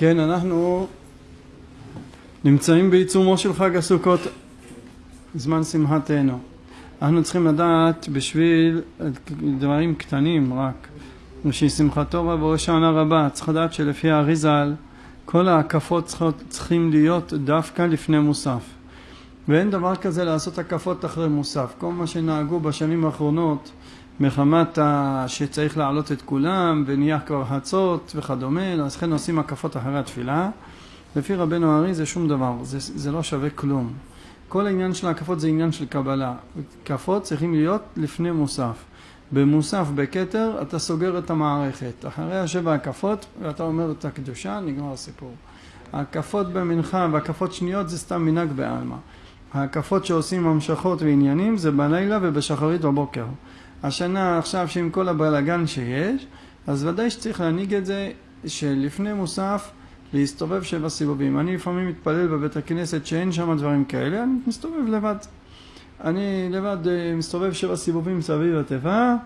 כן, אנחנו נמצאים בעיצומו של חג הסוכות, זמן שמחתנו. אנחנו צריכים לדעת בשביל דברים קטנים רק, בשביל שמחתו רבה שנה רבה, צריך לדעת שלפי האריזל כל ההקפות צריכות, צריכים להיות דווקא לפני מוסף. ואין דבר כזה לעשות הקפות אחרי מוסף. כל מה שנהגו בשנים האחרונות מחמת שצריך להעלות את כולם ונהיה כבר חצות וכדומה, לכן עושים הקפות אחרי התפילה. לפי רבנו הארי זה שום דבר, זה, זה לא שווה כלום. כל העניין של ההקפות זה עניין של קבלה. הקפות צריכים להיות לפני מוסף. במוסף, בכתר, אתה סוגר את המערכת. אחרי השבע הקפות, ואתה אומר את הקדושה, נגמר הסיפור. ההקפות במנחה והקפות שניות זה סתם מנהג בעלמא. ההקפות שעושים המשכות ועניינים זה בלילה ובשחרית בבוקר. השנה עכשיו שעם כל הבלאגן שיש, אז ודאי שצריך להנהיג את זה שלפני מוסף להסתובב שבע סיבובים. אני לפעמים מתפלל בבית הכנסת שאין שם דברים כאלה, אני מסתובב לבד. אני לבד אה, מסתובב שבע סיבובים סביב התיבה,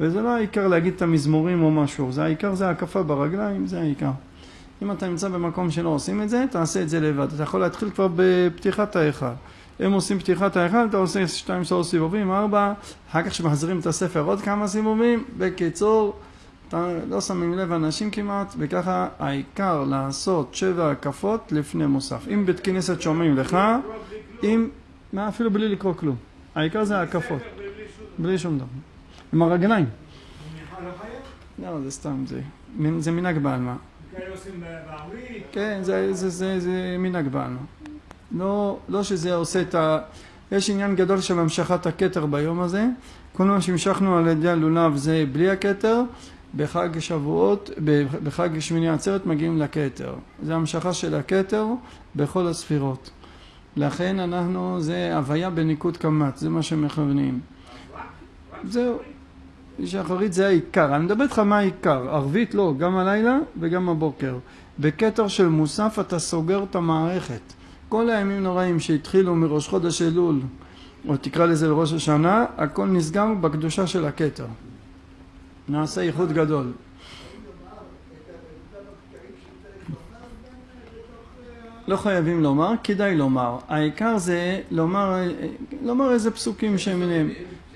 וזה לא העיקר להגיד את המזמורים או משהו, זה העיקר זה הקפה ברגליים, זה העיקר. אם אתה נמצא במקום שלא עושים את זה, תעשה את זה לבד. אתה יכול להתחיל כבר בפתיחת ההיכל. הם עושים פתיחת ההיכל, אתה עושה שתיים שלוש סיבובים, ארבע, אחר כך שמחזירים את הספר עוד כמה סיבובים, בקיצור, אתה לא שמים לב אנשים כמעט, וככה העיקר לעשות שבע הקפות לפני מוסף. אם בית כנסת שומעים לך, אם, מה אפילו בלי לקרוא כלום. העיקר זה ההקפות. בלי שום דבר. עם הרגליים. לא, זה סתם, זה, זה מנהג בעלמא. כן, זה, זה, זה, זה מנהג בעלמא. לא, לא שזה עושה את ה... יש עניין גדול של המשכת הכתר ביום הזה. כל מה שהמשכנו על ידי הלולב זה בלי הכתר. בחג שבועות, בחג שמיני עצרת מגיעים לכתר. זה המשכה של הכתר בכל הספירות. לכן אנחנו, זה הוויה בניקוד קמ"ט, זה מה שמכוונים. זהו. שחרית זה העיקר. אני מדבר איתך מה העיקר. ערבית לא, גם הלילה וגם הבוקר. בכתר של מוסף אתה סוגר את המערכת. כל הימים נוראים שהתחילו מראש חודש אלול, או תקרא לזה לראש השנה, הכל נסגר בקדושה של הכתר. נעשה איחוד גדול. לא חייבים לומר, כדאי לומר. העיקר זה לומר, לומר איזה פסוקים שמיניהם.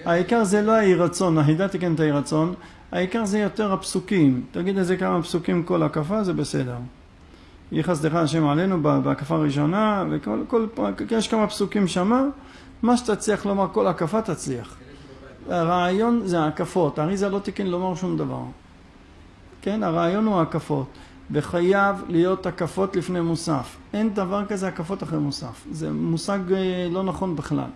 העיקר זה לא האי רצון, החידה תיקן את האי רצון, העיקר זה יותר הפסוקים. תגיד איזה כמה פסוקים כל הקפה, זה בסדר. יהי חסדך השם עלינו בהקפה הראשונה, וכל, כל, יש כמה פסוקים שמה, מה שתצליח לומר כל הקפה תצליח. הרעיון זה ההקפות, האריזה לא תיקן לומר שום דבר. כן, הרעיון הוא ההקפות, וחייב להיות הקפות לפני מוסף. אין דבר כזה הקפות אחרי מוסף, זה מושג אה, לא נכון בכלל.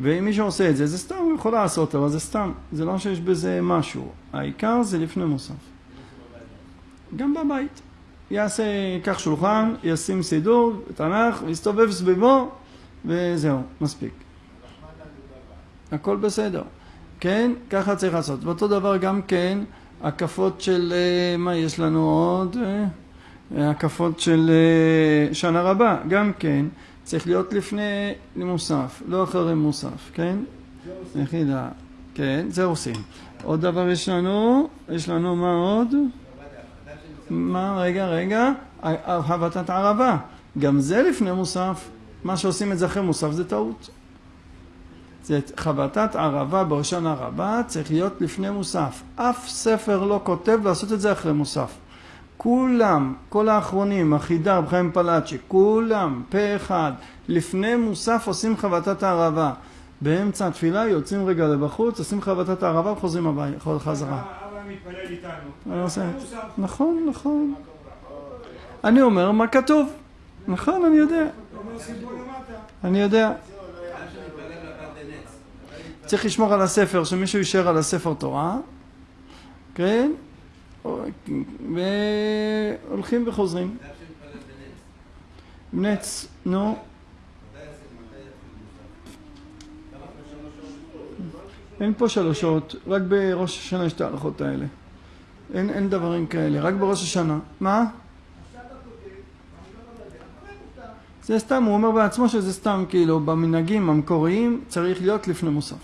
ואם מישהו עושה את זה, זה סתם, הוא יכול לעשות, אבל זה סתם, זה לא שיש בזה משהו. העיקר זה לפני מוסף. גם בבית. יעשה, ייקח שולחן, ישים סידור, תנ"ך, יסתובב סביבו, וזהו, מספיק. הכל בסדר. כן? ככה צריך לעשות. ואותו דבר גם כן, הקפות של, אה, מה יש לנו עוד? אה, הקפות של אה, שנה רבה, גם כן, צריך להיות לפני מוסף, לא אחרי מוסף, כן? יחידה, כן, זה עושים. עוד דבר יש לנו, יש לנו מה עוד? מה, רגע, רגע, הבטת ערבה, גם זה לפני מוסף, מה שעושים את זה אחרי מוסף זה טעות. זה חבטת ערבה בהושענא רבה צריך להיות לפני מוסף. אף ספר לא כותב לעשות את זה אחרי מוסף. כולם, כל האחרונים, החידה, רב חיים פלאצ'י, כולם, פה אחד, לפני מוסף עושים חבטת הערבה. באמצע התפילה יוצאים רגע לבחוץ, עושים חבטת הערבה וחוזרים הביתה, חזרה. נכון, נכון. אני אומר מה כתוב. נכון, אני יודע. אני יודע. צריך לשמור על הספר, שמישהו יישאר על הספר תורה, כן? והולכים וחוזרים. נץ, נו. אין פה שלוש שעות, רק בראש השנה יש את ההלכות האלה. אין, אין דברים כאלה, רק בראש השנה. מה? זה סתם, הוא אומר בעצמו שזה סתם, כאילו, במנהגים המקוריים צריך להיות לפני מוסף.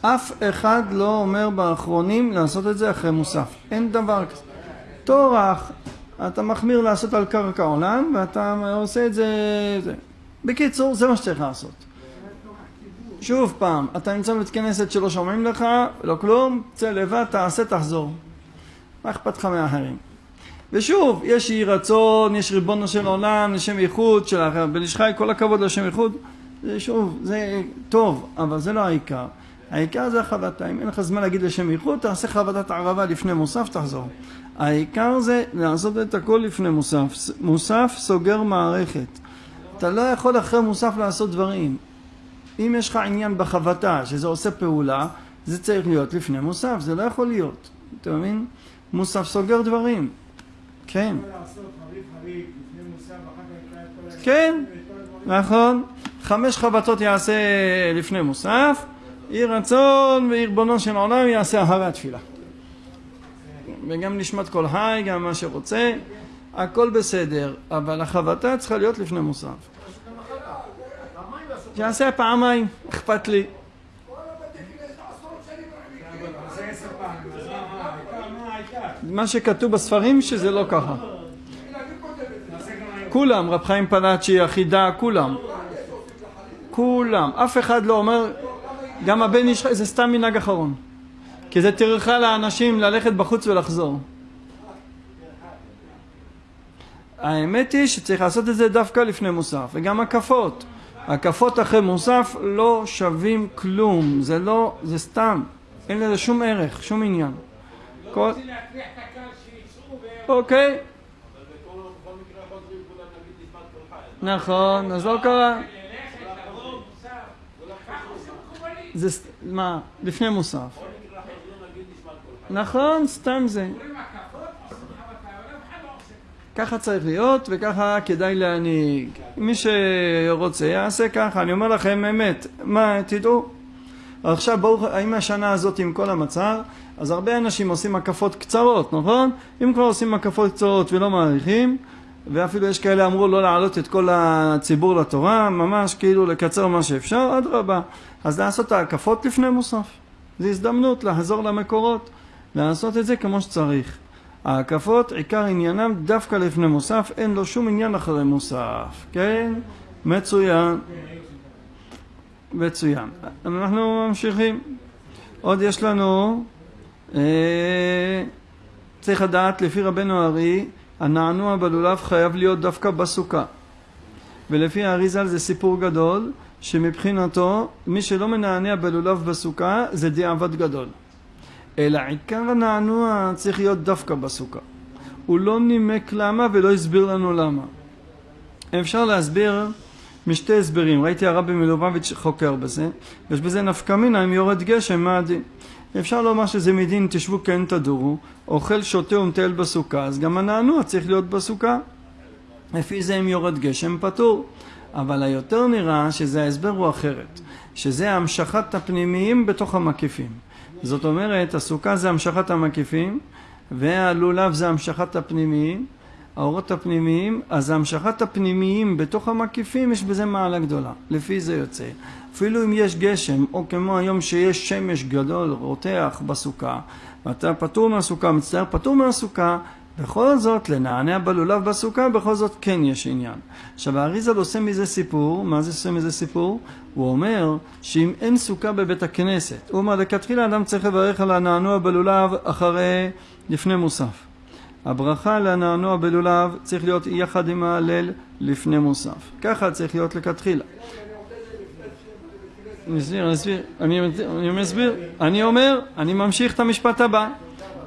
אף אחד לא אומר באחרונים לעשות את זה אחרי מוסף. אין דבר כזה. טורח, אתה מחמיר לעשות על קרקע עולם, ואתה עושה את זה... זה. בקיצור, זה מה שצריך לעשות. שוב פעם, אתה נמצא בבית כנסת שלא שומעים לך, לא כלום, צא לבד, תעשה, תחזור. מה אכפת לך מאחרים? ושוב, יש יהי רצון, יש ריבונו של עולם, לשם ייחוד של האחר. בן איש חי, כל הכבוד לשם ייחוד. זה שוב, זה טוב, אבל זה לא העיקר. העיקר זה החבטה. אם אין לך זמן להגיד לשם ייחוד, תעשה חבטת ערבה לפני מוסף, תחזור. העיקר זה לעשות את הכל לפני מוסף. מוסף סוגר מערכת. אתה לא יכול אחרי מוסף לעשות דברים. אם יש לך עניין בחבטה, שזה עושה פעולה, זה צריך להיות לפני מוסף, זה לא יכול להיות. אתה מבין? מוסף סוגר דברים. כן. כן, נכון. חמש חבטות יעשה לפני מוסף, יהי רצון וירבונו של עולם יעשה אחרי התפילה. וגם נשמת כל חי, גם מה שרוצה, הכל בסדר, אבל החבטה צריכה להיות לפני מוסף. שיעשה פעמיים, אכפת לי. מה שכתוב בספרים שזה לא ככה. כולם, רב חיים פלאצ'י, החידה, כולם. כולם. אף אחד לא אומר, גם הבן איש, זה סתם מנהג אחרון. כי זה טרחה לאנשים ללכת בחוץ ולחזור. האמת היא שצריך לעשות את זה דווקא לפני מוסף, וגם הקפות. הקפות אחרי מוסף לא שווים כלום, זה לא, זה סתם, אין לזה שום ערך, שום עניין. כל... אוקיי. נכון, אז לא קרה. זה מה, לפני מוסף. נכון, סתם זה. ככה צריך להיות וככה כדאי להנהיג. מי שרוצה יעשה ככה, אני אומר לכם אמת, מה, תדעו. עכשיו ברוך, האם השנה הזאת עם כל המצב, אז הרבה אנשים עושים הקפות קצרות, נכון? אם כבר עושים הקפות קצרות ולא מעריכים, ואפילו יש כאלה אמרו לא להעלות את כל הציבור לתורה, ממש כאילו לקצר מה שאפשר, אדרבה. אז לעשות ההקפות לפני מוסף. זו הזדמנות לחזור למקורות, לעשות את זה כמו שצריך. ההקפות, עיקר עניינם דווקא לפני מוסף, אין לו שום עניין אחרי מוסף, כן? מצוין. מצוין. אנחנו ממשיכים. עוד יש לנו, אה, צריך לדעת, לפי רבנו ארי, הנענוע בלולב חייב להיות דווקא בסוכה. ולפי האריזל זה סיפור גדול, שמבחינתו, מי שלא מנענע בלולב בסוכה, זה דיעבד גדול. אלא עיקר הנענוע צריך להיות דווקא בסוכה. הוא לא נימק למה ולא הסביר לנו למה. אפשר להסביר משתי הסברים, ראיתי הרבי מלובביץ' חוקר בזה, יש בזה נפקא מינה אם יורד גשם, מה הדין? אפשר לומר שזה מדין תשבו כן תדורו, אוכל שותה ומטייל בסוכה, אז גם הנענוע צריך להיות בסוכה. לפי זה אם יורד גשם פטור. אבל היותר נראה שזה ההסבר הוא אחרת, שזה המשכת הפנימיים בתוך המקיפים. זאת אומרת, הסוכה זה המשכת המקיפים, והלולב זה המשכת הפנימיים, האורות הפנימיים, אז המשכת הפנימיים בתוך המקיפים יש בזה מעלה גדולה, לפי זה יוצא. אפילו אם יש גשם, או כמו היום שיש שמש גדול רותח בסוכה, ואתה פטור מהסוכה, מצטער פטור מהסוכה, בכל זאת, לנענע בלולב בסוכה, בכל זאת כן יש עניין. עכשיו, האריזל עושה מזה סיפור, מה זה עושה מזה סיפור? הוא אומר שאם אין סוכה בבית הכנסת, הוא אומר, לכתחילה אדם צריך לברך על הנענוע בלולב אחרי, לפני מוסף. הברכה לנענוע בלולב צריך להיות יחד עם ההלל לפני מוסף. ככה צריך להיות לכתחילה. אני אסביר, אני מסביר, אני אומר, אני ממשיך את המשפט הבא.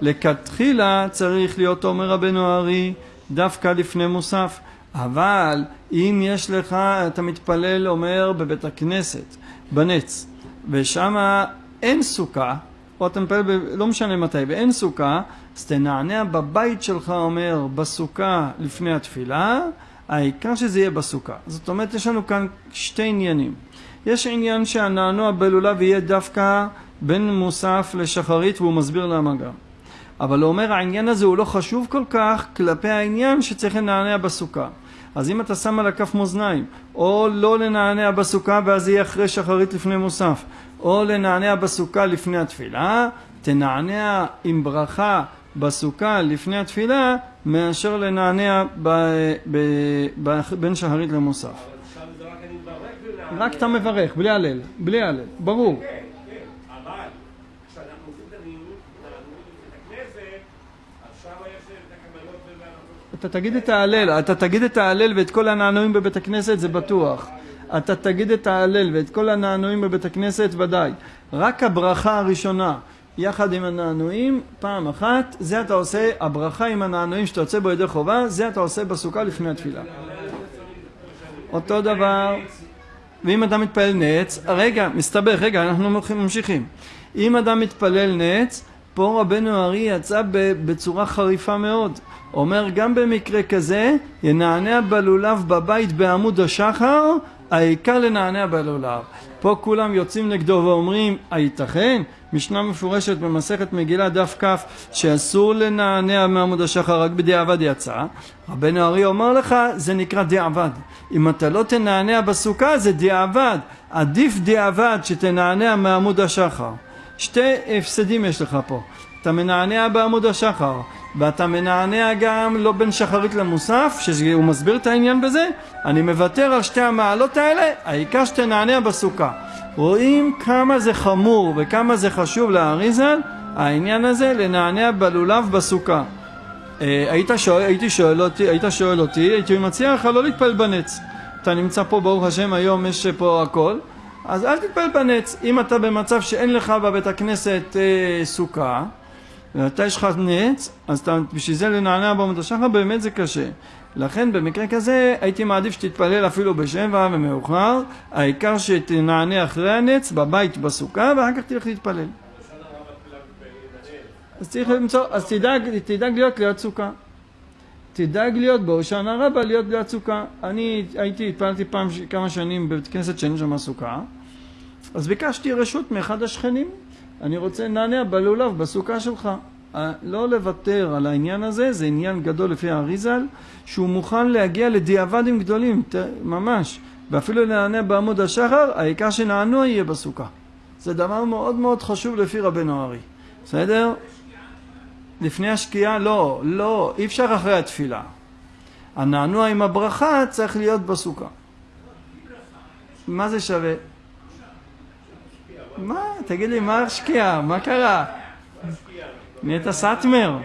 לכתחילה צריך להיות אומר רבנו הארי דווקא לפני מוסף. אבל אם יש לך, אתה מתפלל, אומר, בבית הכנסת, בנץ, ושם אין סוכה, או אתה מתפלל, ב, לא משנה מתי, ואין סוכה, אז תנענע בבית שלך, אומר, בסוכה לפני התפילה, העיקר שזה יהיה בסוכה. זאת אומרת, יש לנו כאן שתי עניינים. יש עניין שהנענוע בלולב יהיה דווקא בין מוסף לשחרית, והוא מסביר למה גם. אבל הוא אומר העניין הזה הוא לא חשוב כל כך כלפי העניין שצריך לנענע בסוכה. אז אם אתה שם על הכף מאזניים, או לא לנענע בסוכה ואז יהיה אחרי שחרית לפני מוסף, או לנענע בסוכה לפני התפילה, תנענע עם ברכה בסוכה לפני התפילה מאשר לנענע ב- ב- ב- בין שחרית למוסף. רק אתה מברך, בלי הלל, בלי הלל, ברור. כן, כן, אבל כשאנחנו עושים את הנעימות בבית הכנסת, אז שם יש את הקבלות והנענות. אתה תגיד את ההלל, אתה תגיד את ההלל ואת כל הנענועים בבית הכנסת זה בטוח. אתה תגיד את ההלל ואת כל הנענועים בבית הכנסת ודאי. רק הברכה הראשונה יחד עם הנענועים, פעם אחת, זה אתה עושה, הברכה עם הנענועים שאתה יוצא בו ידי חובה, זה אתה עושה בסוכה לפני התפילה. אותו דבר, ואם אדם מתפלל נץ, רגע, מסתבך, רגע, אנחנו ממשיכים. אם אדם מתפלל נץ, פה רבנו ארי יצא בצורה חריפה מאוד. אומר, גם במקרה כזה, ינענע בלולב בבית בעמוד השחר, העיקר לנענע בלולב. פה כולם יוצאים נגדו ואומרים, הייתכן? משנה מפורשת במסכת מגילה דף כ שאסור לנענע מעמוד השחר רק בדיעבד יצא. רבנו ארי אומר לך, זה נקרא דיעבד. אם אתה לא תנענע בסוכה זה דיעבד. עדיף דיעבד שתנענע מעמוד השחר. שתי הפסדים יש לך פה. אתה מנענע בעמוד השחר, ואתה מנענע גם לא בין שחרית למוסף, שהוא מסביר את העניין בזה, אני מוותר על שתי המעלות האלה, העיקר שתנענע בסוכה. רואים כמה זה חמור וכמה זה חשוב לאריזל, העניין הזה לנענע בלולב בסוכה. אה, היית שואל, הייתי שואל אותי, היית שואל אותי, הייתי מציע לך לא להתפלל בנץ. אתה נמצא פה, ברוך השם, היום יש פה הכל, אז אל תתפלל בנץ. אם אתה במצב שאין לך בבית הכנסת אה, סוכה, ואתה יש לך נץ, אז אתה, בשביל זה לנענע בעמוד השחר באמת זה קשה. לכן במקרה כזה הייתי מעדיף שתתפלל אפילו בשבע ומאוחר, העיקר שתנענע אחרי הנץ בבית בסוכה ואחר כך תלך להתפלל. אז צריך למצוא, אז תדאג, תדאג להיות ליד סוכה. תדאג להיות בהושענא רבה להיות ליד סוכה. אני הייתי, התפללתי פעם כמה שנים בבית כנסת שאין שם סוכה, אז ביקשתי רשות מאחד השכנים, אני רוצה לנענע בלולב בסוכה שלך. לא לוותר על העניין הזה, זה עניין גדול לפי האריזל, שהוא מוכן להגיע לדיעבדים גדולים, ממש, ואפילו לנענע בעמוד השחר, העיקר שנענוע יהיה בסוכה. זה דבר מאוד מאוד חשוב לפי רבנו ארי, בסדר? לפני השקיעה לא, לא, אי אפשר אחרי התפילה. הנענוע עם הברכה צריך להיות בסוכה. מה זה שווה? מה? תגיד לי, מה השקיעה? מה קרה? נהיית סאטמר?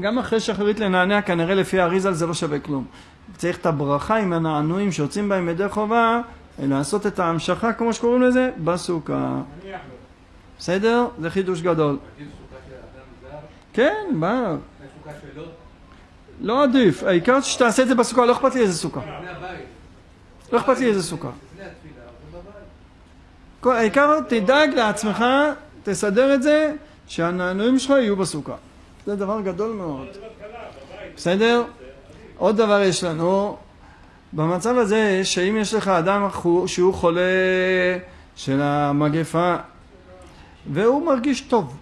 גם, אחרי שחרית לנענע, כנראה לפי האריזל זה לא שווה כלום. צריך את הברכה עם הנענועים שיוצאים בהם ידי חובה, לעשות את ההמשכה, כמו שקוראים לזה, בסוכה. בסדר? זה חידוש גדול. כן, מה? לא עדיף, העיקר שתעשה את זה בסוכה, לא אכפת לי איזה סוכה. לא אכפת לי איזה סוכה. העיקר תדאג לעצמך, תסדר את זה, שהנענועים שלך יהיו בסוכה. זה דבר גדול מאוד. בסדר? עוד דבר יש לנו, במצב הזה, שאם יש לך אדם שהוא חולה של המגפה, והוא מרגיש טוב,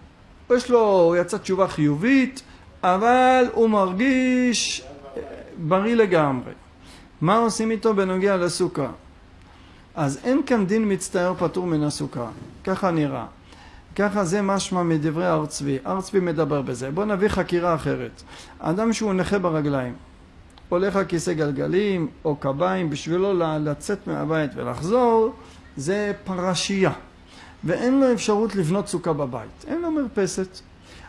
יש לו, הוא יצא תשובה חיובית, אבל הוא מרגיש אה, בריא לגמרי. מה עושים איתו בנוגע לסוכה? אז אין כאן דין מצטער פטור מן הסוכה, ככה נראה. ככה זה משמע מדברי הר צבי. הר צבי מדבר בזה. בואו נביא חקירה אחרת. אדם שהוא נכה ברגליים, הולך על כיסא גלגלים או קביים, בשבילו לצאת מהבית ולחזור, זה פרשייה. ואין לו אפשרות לבנות סוכה בבית. אין לו מרפסת.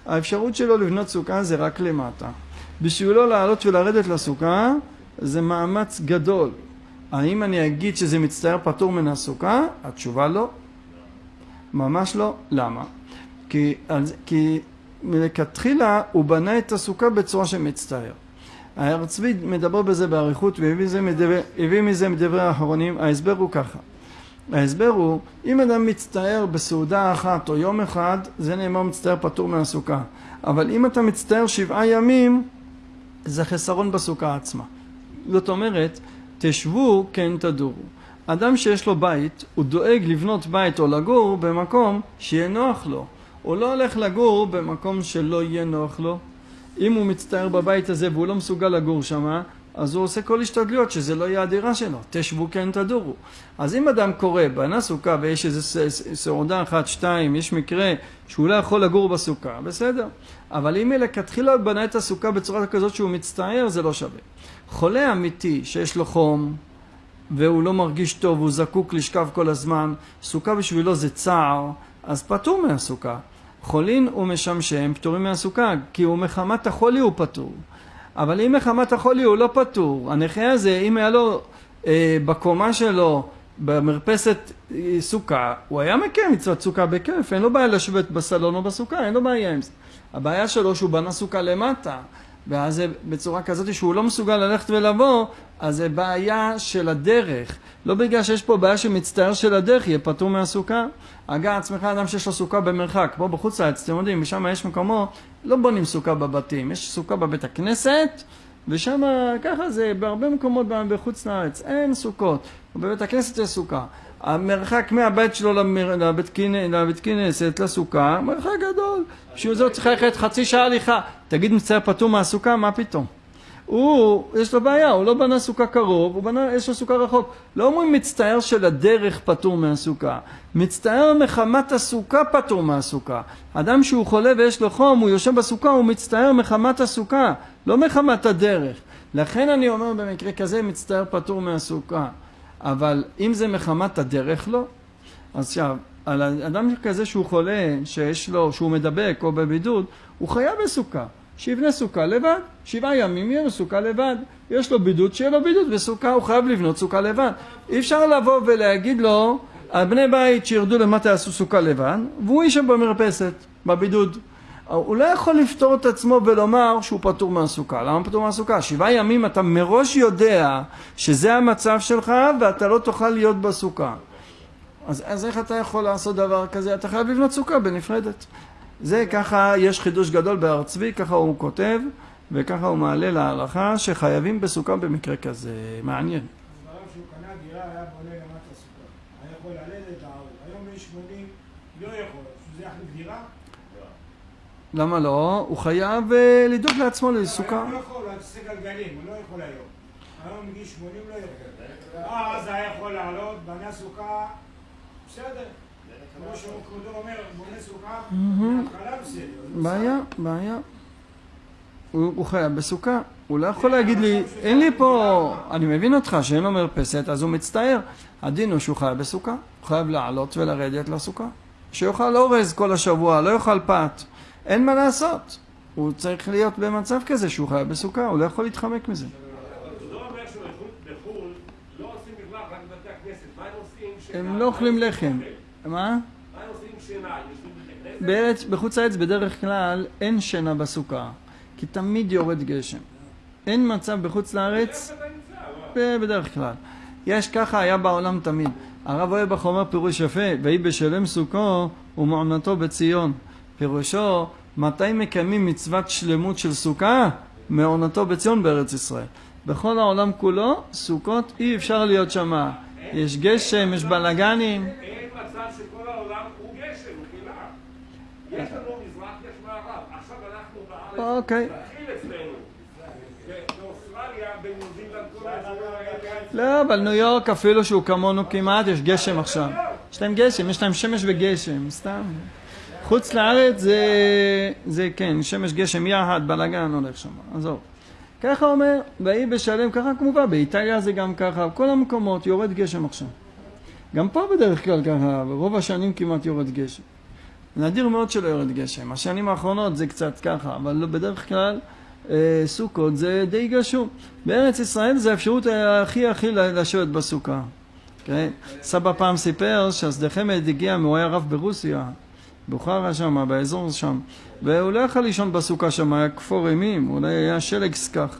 האפשרות שלו לבנות סוכה זה רק למטה. בשבילו לעלות ולרדת לסוכה זה מאמץ גדול. האם אני אגיד שזה מצטער פטור מן הסוכה? התשובה לא. ממש לא. למה? כי, כי מלכתחילה הוא בנה את הסוכה בצורה שמצטער. הר צבי מדבר בזה באריכות והביא מזה מדברי האחרונים, ההסבר הוא ככה. ההסבר הוא, אם אדם מצטער בסעודה אחת או יום אחד, זה נאמר מצטער פטור מהסוכה. אבל אם אתה מצטער שבעה ימים, זה חסרון בסוכה עצמה. זאת אומרת, תשבו כן תדורו. אדם שיש לו בית, הוא דואג לבנות בית או לגור במקום שיהיה נוח לו. הוא לא הולך לגור במקום שלא יהיה נוח לו. אם הוא מצטער בבית הזה והוא לא מסוגל לגור שם, אז הוא עושה כל השתדלויות שזה לא יהיה הדירה שלו, תשבו כן תדורו. אז אם אדם קורא, בנה סוכה ויש איזה סעודה אחת, שתיים, יש מקרה שהוא לא יכול לגור בסוכה, בסדר. אבל אם מלכתחילה הוא בנה את הסוכה בצורה כזאת שהוא מצטער, זה לא שווה. חולה אמיתי שיש לו חום, והוא לא מרגיש טוב, הוא זקוק לשכב כל הזמן, סוכה בשבילו זה צער, אז פטור מהסוכה. חולין ומשמשם פטורים מהסוכה, כי הוא מחמת החולי הוא פטור. אבל אם מחמת החולי הוא לא פטור, הנכה הזה, אם היה לו אה, בקומה שלו, במרפסת אה, סוכה, הוא היה מקיים מצוות סוכה בכיף, אין לו בעיה לשבת בסלון או בסוכה, אין לו בעיה עם זה. הבעיה שלו שהוא בנה סוכה למטה, ואז בצורה כזאת שהוא לא מסוגל ללכת ולבוא, אז זה בעיה של הדרך. לא בגלל שיש פה בעיה שמצטער של הדרך, יהיה פטור מהסוכה. הגה עצמך אדם שיש לו סוכה במרחק, פה בחוץ לארץ, אתם יודעים, ושם יש מקומות, לא בונים סוכה בבתים, יש סוכה בבית הכנסת, ושם ככה זה בהרבה מקומות בחוץ לארץ, אין סוכות, בבית הכנסת יש סוכה. המרחק מהבית שלו למר... לבית, כינ... לבית כנסת לסוכה, מרחק גדול. בשביל זה הוא צריך ללכת חצי שעה הליכה. תגיד מצטער פטור מהסוכה? מה פתאום? הוא, יש לו בעיה, הוא לא בנה סוכה קרוב, הוא בנה, יש לו סוכה רחוק. לא אומרים מצטער של הדרך פטור מהסוכה. מצטער מחמת הסוכה פטור מהסוכה. אדם שהוא חולה ויש לו חום, הוא יושב בסוכה, הוא מצטער מחמת הסוכה, לא מחמת הדרך. לכן אני אומר במקרה כזה מצטער פטור מהסוכה. אבל אם זה מחמת הדרך לא. אז עכשיו, על אדם כזה שהוא חולה, שיש לו, שהוא מדבק או בבידוד, הוא חייב בסוכה. שיבנה סוכה לבד, שבעה ימים יהיה לו סוכה לבד. יש לו בידוד, שיהיה לו בידוד בסוכה, הוא חייב לבנות סוכה לבד. אי אפשר לבוא ולהגיד לו, הבני בית שירדו למטה יעשו סוכה לבד, והוא יישב במרפסת, בבידוד. הוא לא יכול לפתור את עצמו ולומר שהוא פטור מהסוכה. למה פטור מהסוכה? שבעה ימים אתה מראש יודע שזה המצב שלך ואתה לא תוכל להיות בסוכה. אז, אז איך אתה יכול לעשות דבר כזה? אתה חייב לבנות סוכה בנפרדת. זה ככה, יש חידוש גדול בהר צבי, ככה הוא כותב, וככה הוא מעלה להלכה שחייבים בסוכה במקרה כזה. מעניין. דבריו שהוא קנה דירה, היה בונה למטה סוכה. היה יכול ללדת, להרוג. היום בן 80 לא? למה לא? הוא חייב אה, לדאוג לעצמו לסוכה. הוא לא יכול, על כיסא גלגלים, הוא לא יכול היום. היום בגיל 80 לא יכול. אה, אז היה יכול לעלות, בנה סוכה, בסדר. כמו שכבודו אומר, בונה סוכה, מההתחלה בסדר. בעיה, בעיה. הוא, הוא חייב בסוכה. הוא לא יכול להגיד לי, אין לי פה... אני מבין אותך שאין לו מרפסת, אז הוא מצטער. הדין הוא שהוא חייב בסוכה. הוא חייב לעלות ולרדת לסוכה. שיאכל אורז כל השבוע, לא יאכל פת. אין מה לעשות. הוא צריך להיות במצב כזה שהוא חייב בסוכה, הוא לא יכול להתחמק מזה. זה לא אומר שבחו"ל לא עושים מרווח רק בבתי הכנסת. מה הם עושים? הם שנה- לא אוכלים לחם. מה? מה הם עושים שינה? יושבים בחוץ לארץ בדרך כלל אין שינה בסוכה, כי תמיד יורד גשם. אין מצב בחוץ לארץ, בדרך כלל. יש ככה, היה בעולם תמיד. הרב אוהבך אומר פירוש יפה, ויהי בשלם סוכו ומעונתו בציון. פירושו, מתי מקיימים מצוות שלמות של סוכה? מעונתו בציון בארץ ישראל. בכל העולם כולו, סוכות אי אפשר להיות שמה. יש גשם, יש בלאגנים. אין מצב שכל העולם הוא גשם, הוא חילה. יש לנו מזרח, יש מערב. עכשיו אנחנו בארץ, אוקיי. מתחיל אצלנו. באוסטרליה, בניו זילנד, כל האזורים האלה. לא, אבל ניו יורק אפילו שהוא כמונו כמעט, יש גשם עכשיו. יש להם גשם, יש להם שמש וגשם, סתם. חוץ לארץ זה, זה כן, שמש גשם יחד, בלאגן הולך שם, עזוב. ככה אומר, ויהי בשלם, ככה כמובן, באיטליה זה גם ככה, בכל המקומות יורד גשם עכשיו. גם פה בדרך כלל ככה, ברוב השנים כמעט יורד גשם. נדיר מאוד שלא יורד גשם. השנים האחרונות זה קצת ככה, אבל לא, בדרך כלל אה, סוכות זה די גשום. בארץ ישראל זה האפשרות הכי הכי לשבת בסוכה. כן? סבא פעם סיפר שהשדה חמד הגיע, הוא היה רב ברוסיה, בוכרה שם, באזור שם, והוא לא יכל לישון בסוכה שם, היה כפור אימים, אולי היה שלג סכך.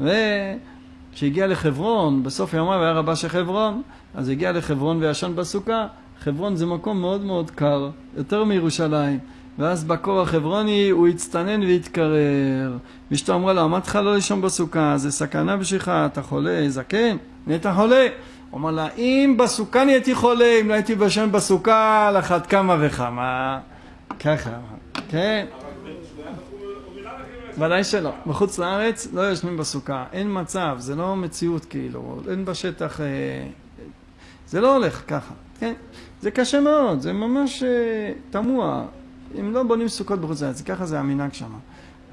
וכשהגיע לחברון, בסוף ימיו היה רבה של חברון, אז הגיע לחברון וישן בסוכה. חברון זה מקום מאוד מאוד קר, יותר מירושלים. ואז בקור החברוני הוא הצטנן והתקרר. ואשתו אמרה לו, אמרתי לך לא לישון בסוכה, זה סכנה בשבילך, אתה חולה, זקן, נהיית חולה. הוא אמר לה, אם בסוכה נהייתי חולה, אם לא הייתי בשן בסוכה, על אחת כמה וכמה. ככה, כן. ודאי שלא. בחוץ לארץ לא יושבים בסוכה, אין מצב, זה לא מציאות כאילו, אין בשטח... אה, זה לא הולך ככה, כן? זה קשה מאוד, זה ממש אה, תמוה. אם לא בונים סוכות בחוץ לארץ, ככה זה המנהג שם.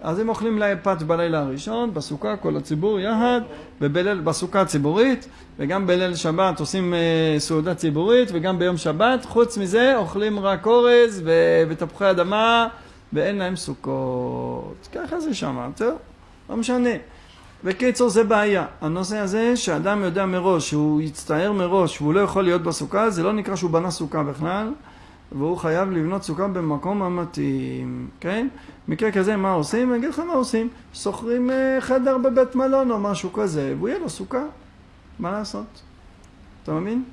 אז הם אוכלים להם פת בלילה הראשון, בסוכה, כל הציבור יחד, ובליל, בסוכה הציבורית, וגם בליל שבת עושים אה, סעודה ציבורית, וגם ביום שבת. חוץ מזה אוכלים רק אורז ו- ותפוחי אדמה, ואין להם סוכות. ככה זה שם, טוב, לא משנה. בקיצור זה בעיה. הנושא הזה שאדם יודע מראש, שהוא יצטער מראש והוא לא יכול להיות בסוכה, זה לא נקרא שהוא בנה סוכה בכלל, והוא חייב לבנות סוכה במקום המתאים, כן? מקרה כזה מה עושים? אני אגיד לך מה עושים. שוכרים אה, חדר בבית מלון או משהו כזה, והוא יהיה לו סוכה. מה לעשות? אתה מבין?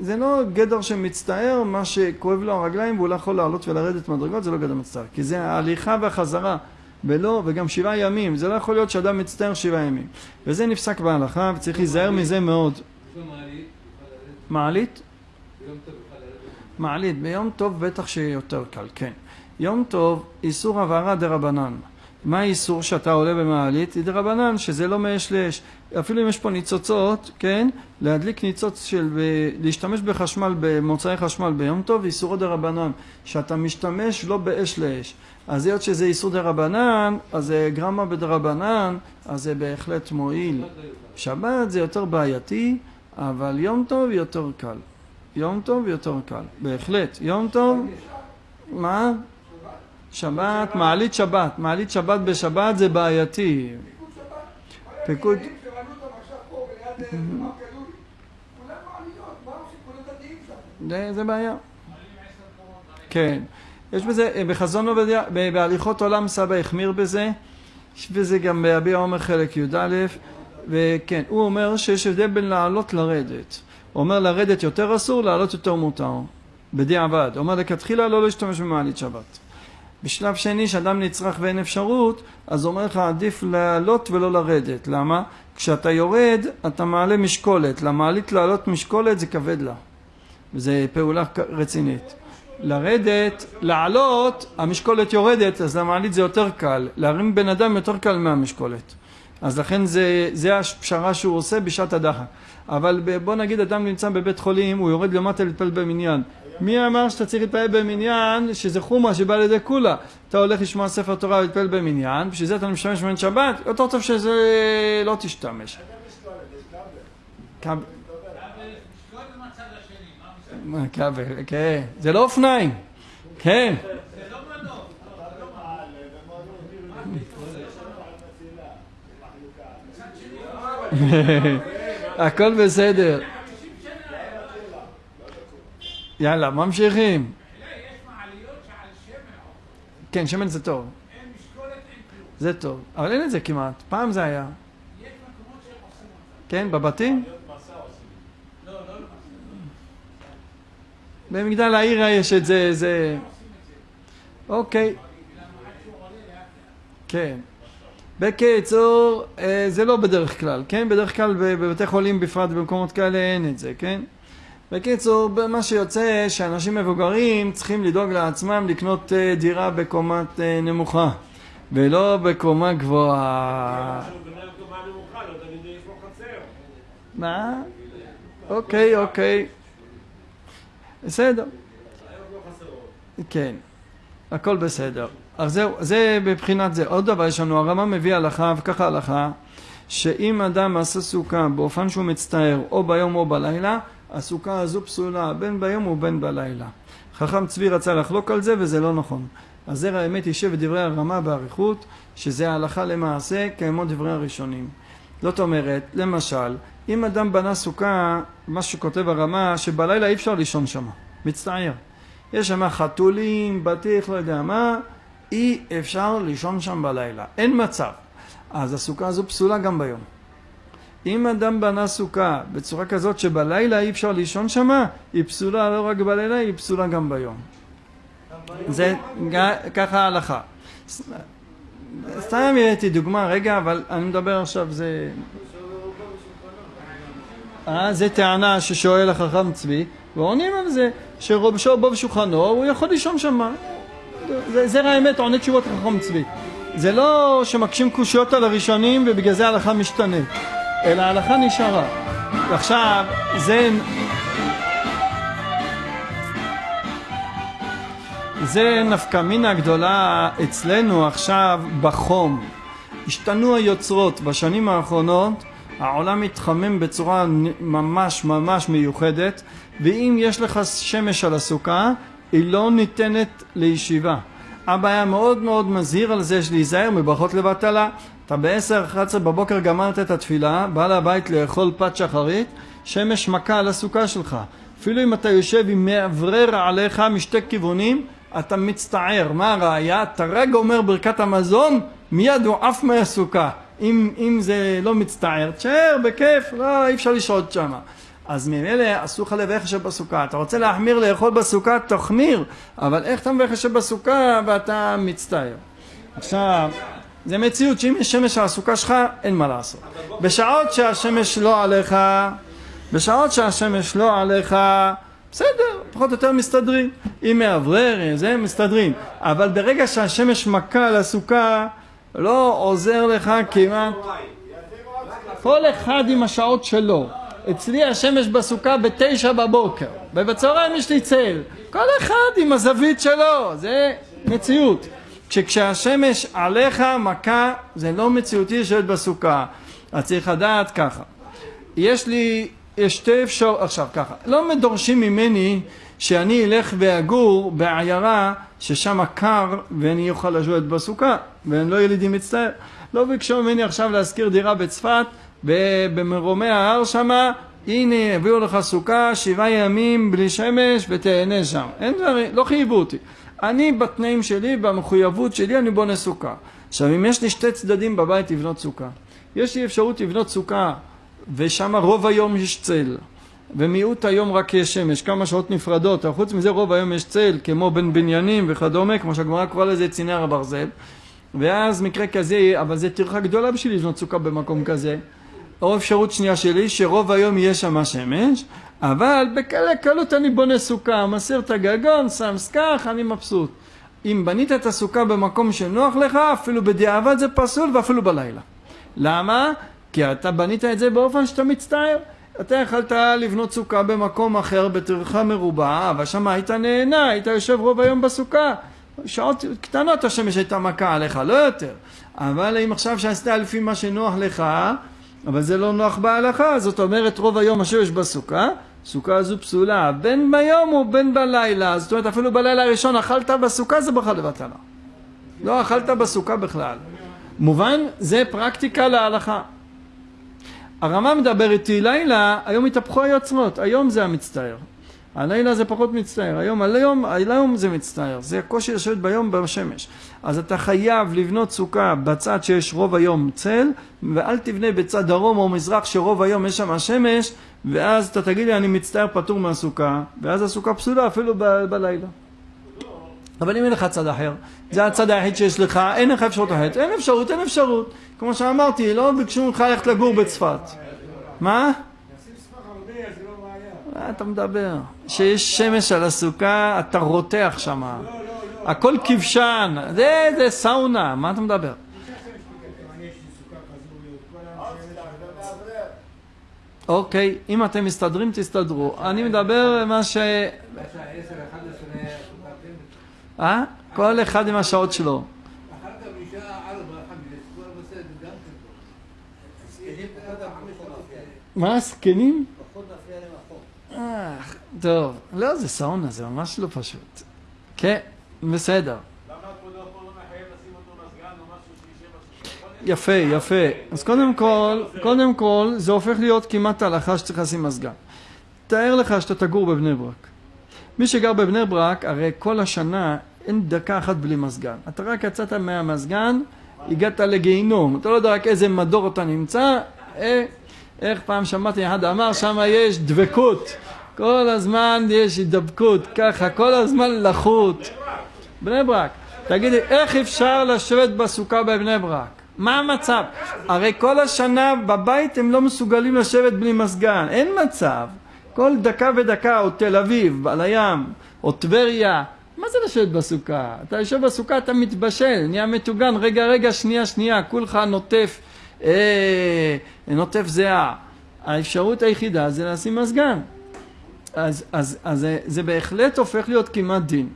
זה לא גדר שמצטער, מה שכואב לו הרגליים והוא לא יכול לעלות ולרדת מדרגות, זה לא גדר מצטער. כי זה ההליכה והחזרה. ולא, וגם שבעה ימים, זה לא יכול להיות שאדם מצטער שבעה ימים. וזה נפסק בהלכה, וצריך להיזהר מזה מאוד. מעלית? מעלית, ביום טוב בטח שיותר קל, כן. יום טוב, איסור הבערה דה רבנן. מה האיסור שאתה עולה במעלית? דה רבנן, שזה לא מאש לאש. אפילו אם יש פה ניצוצות, כן? להדליק ניצוץ של... להשתמש בחשמל, במוצרי חשמל ביום טוב, איסורו דה רבנן. שאתה משתמש לא באש לאש. אז היות שזה איסור דה רבנן, אז זה גרמה בדרבנן, אז זה בהחלט מועיל. שבת זה יותר בעייתי, אבל יום טוב יותר קל. יום טוב יותר קל, בהחלט. יום טוב, מה? שבת, מעלית שבת. מעלית שבת בשבת זה בעייתי. פיקוד... זה, זה בעיה. כן. יש בזה, בחזון עובדיה, בהליכות עולם סבא החמיר בזה, יש בזה גם בהביע עומר חלק י"א, וכן, הוא אומר שיש הבדל בין לעלות לרדת. הוא אומר לרדת יותר אסור, לעלות יותר מותר, בדיעבד. הוא אומר לכתחילה לא להשתמש במעלית שבת. בשלב שני, שאדם נצרך ואין אפשרות, אז אומר לך עדיף לעלות ולא לרדת. למה? כשאתה יורד, אתה מעלה משקולת. למעלית לעלות משקולת זה כבד לה. וזו פעולה רצינית. לרדת, לעלות, המשקולת יורדת, אז למעלית זה יותר קל. להרים בן אדם יותר קל מהמשקולת. אז לכן זה, זה הפשרה שהוא עושה בשעת הדחק. אבל בוא נגיד אדם נמצא בבית חולים, הוא יורד למטה להתפלל במניין. מי אמר שאתה צריך להתפלל במניין, שזה חומה שבא לידי כולה? אתה הולך לשמוע ספר תורה ולהתפלל במניין, בשביל זה אתה משתמש במניין שבת, יותר טוב שזה לא תשתמש. כבל, כן, זה לא אופניים, כן. הכל בסדר. יאללה, ממשיכים. כן, שמן זה טוב. זה טוב, אבל אין את זה כמעט. פעם זה היה. כן, בבתים? במגדל העיר יש את זה, זה... אוקיי. כן. בקיצור, אה, זה לא בדרך כלל, כן? בדרך כלל בבתי חולים בפרט במקומות כאלה אין את זה, כן? בקיצור, מה שיוצא שאנשים מבוגרים צריכים לדאוג לעצמם לקנות אה, דירה בקומת אה, נמוכה ולא בקומה גבוהה. מה? אוקיי, אוקיי. בסדר. כן, הכל בסדר. אז זהו, זה בבחינת זה. עוד דבר, יש לנו, הרמה מביא הלכה, וככה הלכה, שאם אדם עשה סוכה באופן שהוא מצטער, או ביום או בלילה, הסוכה הזו פסולה, בין ביום ובין בלילה. חכם צבי רצה לחלוק על זה, וזה לא נכון. אז זרע האמת יישב את דברי הרמה באריכות, שזה ההלכה למעשה, כמו דברי הראשונים. זאת אומרת, למשל, אם אדם בנה סוכה, מה שכותב הרמה, שבלילה אי אפשר לישון שם, מצטער. יש שם חתולים, בטיח, לא יודע מה, אי אפשר לישון שם בלילה, אין מצב. אז הסוכה הזו פסולה גם ביום. אם אדם בנה סוכה בצורה כזאת שבלילה אי אפשר לישון שם, היא פסולה לא רק בלילה, היא פסולה גם ביום. זה ככה ההלכה. סתם הבאתי דוגמה, רגע, אבל אני מדבר עכשיו, זה... אה, זה טענה ששואל החכם צבי, ועונים על זה, שרובשו בו בשולחנו, הוא יכול לישון שם. זה, זה האמת, עונה תשובות חכם צבי. זה לא שמקשים קושיות על הראשונים ובגלל זה ההלכה משתנה, אלא ההלכה נשארה. ועכשיו, זה... זה נפקא מינה גדולה אצלנו עכשיו בחום. השתנו היוצרות בשנים האחרונות, העולם מתחמם בצורה ממש ממש מיוחדת, ואם יש לך שמש על הסוכה, היא לא ניתנת לישיבה. אבא היה מאוד מאוד מזהיר על זה להיזהר מברכות לבטלה. אתה ב-10-11 בבוקר גמרת את התפילה, בא לבית לאכול פת שחרית, שמש מכה על הסוכה שלך. אפילו אם אתה יושב עם מאוורר עליך משתי כיוונים, אתה מצטער. מה הראיה? אתה רגע אומר ברכת המזון, מיד הוא עף מהסוכה. אם, אם זה לא מצטער, תשאר, בכיף, לא, אי אפשר לשהות שם. אז ממילא אסור לך לברך שבסוכה. אתה רוצה להחמיר לאכול בסוכה, תחמיר, אבל איך אתה מברך שבסוכה ואתה מצטער? עכשיו, זה מציאות שאם יש שמש על הסוכה שלך, אין מה לעשות. בשעות שהשמש לא עליך, בשעות שהשמש לא עליך, בסדר, פחות או יותר מסתדרים. אם מאוורר, זה מסתדרים. אבל ברגע שהשמש מכה על הסוכה, לא עוזר לך כמעט... כל אחד עם השעות שלו. אצלי השמש בסוכה בתשע בבוקר, ובצהריים יש לי צל. כל אחד עם הזווית שלו, זה מציאות. כשהשמש עליך מכה, זה לא מציאותי לשבת בסוכה. אז צריך לדעת ככה. יש לי, יש שתי אפשרויות, עכשיו ככה, לא דורשים ממני שאני אלך ואגור בעיירה ששם קר ואני אוכל לשבת בסוכה, ואני לא ילידי מצטער. לא ביקשו ממני עכשיו להשכיר דירה בצפת במרומי ההר שמה, הנה הביאו לך סוכה שבעה ימים בלי שמש ותהנה שם. אין דברים, לא חייבו אותי. אני בתנאים שלי, במחויבות שלי, אני בונה סוכה. עכשיו אם יש לי שתי צדדים בבית לבנות סוכה, יש לי אפשרות לבנות סוכה ושם רוב היום יש צל ומיעוט היום רק יש שמש, כמה שעות נפרדות, אבל חוץ מזה רוב היום יש צל כמו בין בניינים וכדומה, כמו שהגמרא קוראה לזה צינר הברזל ואז מקרה כזה, אבל זה טרחה גדולה בשביל לבנות סוכה במקום כזה או אפשרות שנייה שלי, שרוב היום יהיה שם שמש, אבל בקלי קלות אני בונה סוכה, מסיר את הגגון, שם סכך, אני מבסוט. אם בנית את הסוכה במקום שנוח לך, אפילו בדיעבד זה פסול ואפילו בלילה. למה? כי אתה בנית את זה באופן שאתה מצטער. אתה יכלת לבנות סוכה במקום אחר בטרחה מרובה, אבל שם היית נהנה, היית יושב רוב היום בסוכה. שעות קטנות השמש הייתה מכה עליך, לא יותר. אבל אם עכשיו שעשית לפי מה שנוח לך, אבל זה לא נוח בהלכה, זאת אומרת רוב היום השמש בסוכה, סוכה הזו פסולה, בין ביום או בין בלילה, זאת אומרת אפילו בלילה הראשון אכלת בסוכה זה בכלל לבטלה. לא אכלת בסוכה בכלל. מובן? זה פרקטיקה להלכה. הרמה מדבר איתי לילה, היום התהפכו היוצרות, היום זה המצטער. הלילה זה פחות מצטער, היום, היום, היום זה מצטער, זה הקושי לשבת ביום בשמש. אז אתה חייב לבנות סוכה בצד שיש רוב היום צל, ואל תבנה בצד דרום או מזרח שרוב היום יש שם שמש, ואז אתה תגיד לי אני מצטער פטור מהסוכה, ואז הסוכה פסולה אפילו ב- בלילה. אבל אם אין לך צד אחר, זה הצד היחיד שיש לך, אין לך אפשרות אחרת, אין אפשרות, אין אפשרות. כמו שאמרתי, לא ביקשו ממך ללכת לגור בצפת. מה? מה אתה מדבר? שיש שמש על הסוכה, אתה רותח שם. הכל כבשן, זה, זה סאונה, מה אתה מדבר? אוקיי, אם אתם מסתדרים, תסתדרו. אני מדבר מה ש... אה? כל אחד עם השעות שלו. מה, זקנים? אה, טוב, לא, זה סאונה, זה ממש לא פשוט. כן, בסדר. יפה, יפה. אז קודם כל, קודם כל, זה הופך להיות כמעט הלכה שצריך לשים מזגן. תאר לך שאתה תגור בבני ברק. מי שגר בבני ברק, הרי כל השנה אין דקה אחת בלי מזגן. אתה רק יצאת מהמזגן, הגעת לגיהינום. אתה לא יודע רק איזה מדור אתה נמצא, אה, איך פעם שמעתי אחד אמר, שם יש דבקות. כל הזמן יש הידבקות, ככה, כל הזמן לחות. בני ברק. תגידי, איך אפשר לשבת בסוכה בבני ברק? מה המצב? הרי כל השנה בבית הם לא מסוגלים לשבת בלי מזגן, אין מצב. כל דקה ודקה, או תל אביב, על הים, או טבריה, מה זה לשבת בסוכה? אתה יושב בסוכה, אתה מתבשל, נהיה מטוגן, רגע, רגע, שנייה, שנייה, כולך נוטף, אה, נוטף זיעה. האפשרות היחידה זה לשים מזגן. אז, אז, אז זה, זה בהחלט הופך להיות כמעט דין.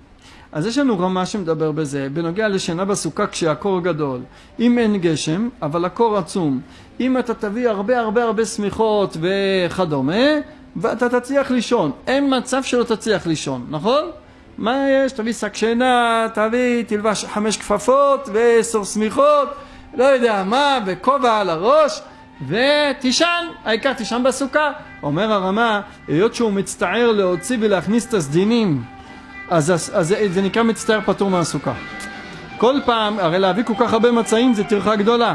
אז יש לנו רמה שמדבר בזה, בנוגע לשינה בסוכה כשהקור גדול. אם אין גשם, אבל הקור עצום. אם אתה תביא הרבה הרבה הרבה שמיכות וכדומה, ואתה תצליח לישון. אין מצב שלא תצליח לישון, נכון? מה יש? תביא שק שינה, תביא, תלבש חמש כפפות ועשר שמיכות, לא יודע מה, וכובע על הראש, ותישן, העיקר תישן בסוכה. אומר הרמה, היות שהוא מצטער להוציא ולהכניס את הסדינים, אז, אז, אז זה, נקרא מצטער פטור מהסוכה. כל פעם, הרי להביא כל כך הרבה מצעים זה טרחה גדולה.